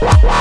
Wow.